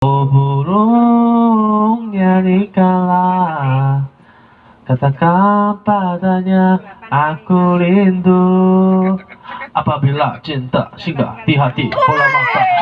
Oh burung dikala Katakan padanya aku rindu. Apabila cinta singgah di hati bola mata